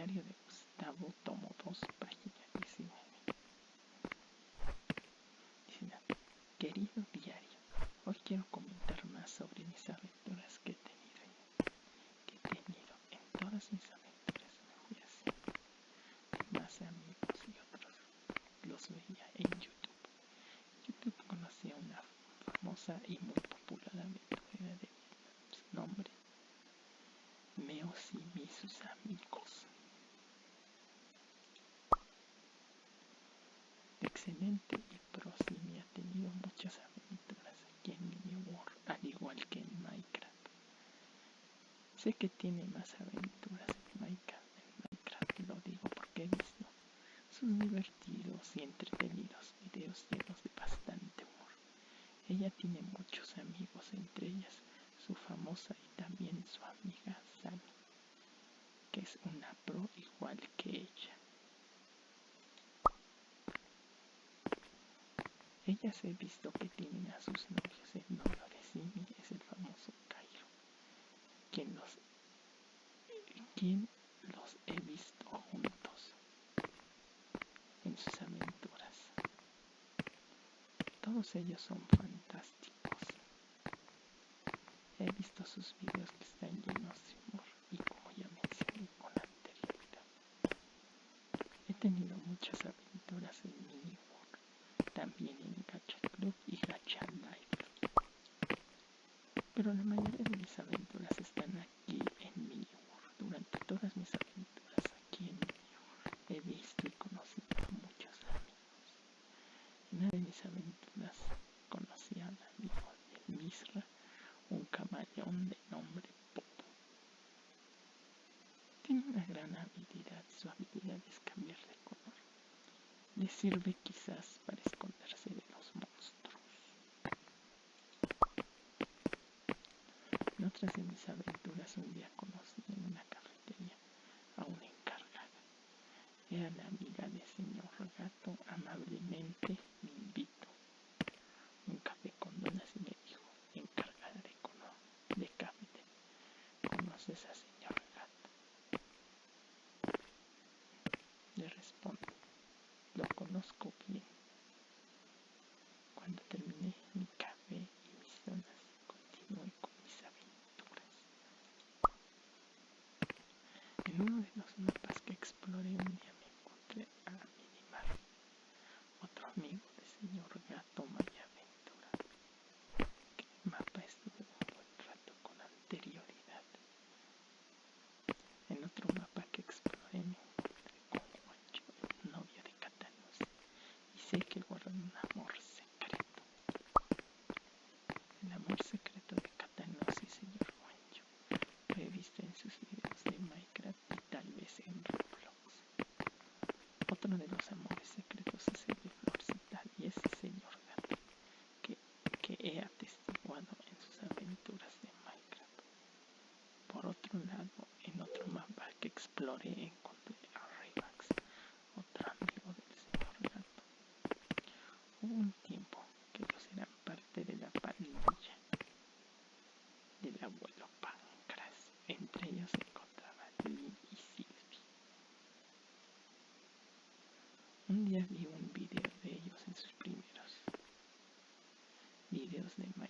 diario de Gustavo, tomo 2, página 19. Querido diario, hoy quiero comentar más sobre mis aventuras que he tenido en, que he tenido en todas mis aventuras me fui haciendo de más amigos y otros los veía en YouTube. YouTube conocía una famosa y muy popular aventurera de nombre Meos y mis amigos. Excelente y Prosimi ha tenido muchas aventuras aquí en Mini World, al igual que en Minecraft. Sé que tiene más aventuras en Minecraft, en Minecraft lo digo porque he visto sus divertidos y entretenidos videos llenos de bastante humor. Ella tiene muchos amigos, entre ellas su famosa y también su amiga Sami, que es una pro igual que ella. Ellas he visto que tienen a sus novios. El novio de Simi es el famoso Cairo, quien los, quien los he visto juntos en sus aventuras. Todos ellos son fantásticos. He visto sus videos que están llenos de humor y como ya mencioné con anterioridad. He tenido muchas aventuras en Mini también en Gacha Club y Gacha Life. Pero la mayoría de mis aventuras están aquí en Mini Durante todas mis aventuras aquí en Mini he visto y conocido a muchos amigos. En una de mis aventuras conocí al amigo de Misra, un camaleón de nombre Popo. Tiene una gran habilidad, su habilidad es cambiar de color. Le sirve quizás para esconderse de los monstruos. En otras de mis aventuras un día conocí en una cafetería a una encargada. Era la amiga del señor gato, amablemente me invitó un café con donas y me dijo, encargada de, de café, ¿conoces a señor gato? Le respondo, lo conozco bien. Cuando terminé mi café y mis donas, continué con mis aventuras. En uno de los mapas que exploré un día me encontré a Minimar, otro amigo del señor gato Maya Aventura. Que el mapa estuve un buen rato con anterioridad. En otro mapa que exploré me encontré con Juancho, el novio de Catanos, y sé que guardan un amor secreto. El amor secreto de Catanos y señor Juancho lo he visto en sus videos de Minecraft y tal vez en Roblox. Otro de los amores secretos es el de Florcita y ese señor gato que, que he atestiguado en sus aventuras de Minecraft. Por otro lado, en otro mapa que exploré encontré a Revax, otro amigo del señor gato tiempo que ellos eran parte de la pandilla del abuelo Pancras. Entre ellos se encontraba Lee y Sylvie. Un día vi un video de ellos en sus primeros videos de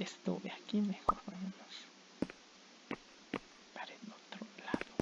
Estuve aquí, mejor vámonos para el otro lado.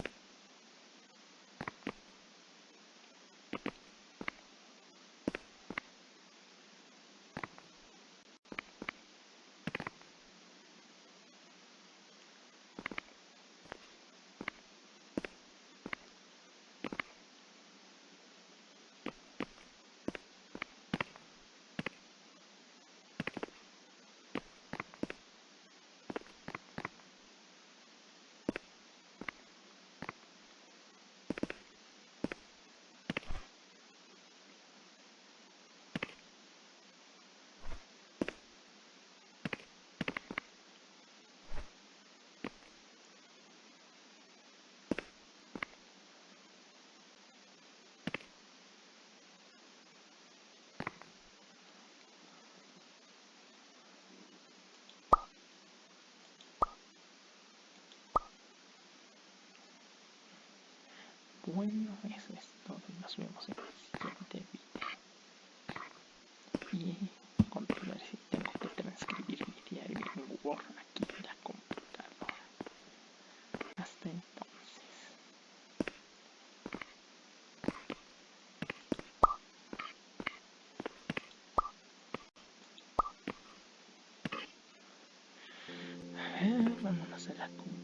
Bueno, eso es todo nos vemos en el siguiente video. Y continuar si tengo que transcribir mi diario en Word aquí en la computadora. Hasta entonces. A ver, vámonos a la computadora.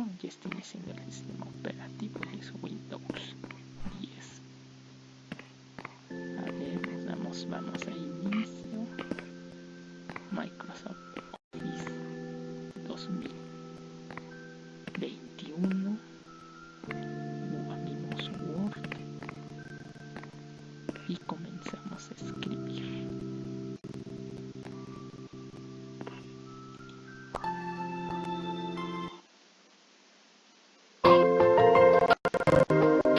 Oh, ya estoy haciendo el sistema operativo es Windows 10. A ver, nos damos, vamos a inicio.